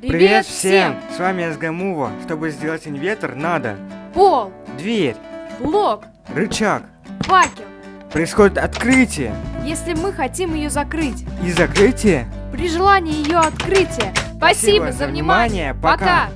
Привет всем! С вами СГМУВА. Чтобы сделать инвентор, надо Пол, дверь, блок, рычаг. факел. Происходит открытие Если мы хотим ее закрыть, и закрытие. при желании ее открытия. Спасибо, за внимание. Пока.